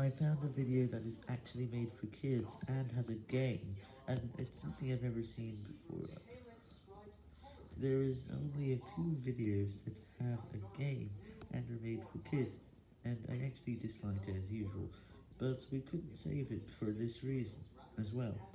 I found a video that is actually made for kids and has a game, and it's something I've never seen before. There is only a few videos that have a game and are made for kids, and I actually disliked it as usual, but we couldn't save it for this reason as well.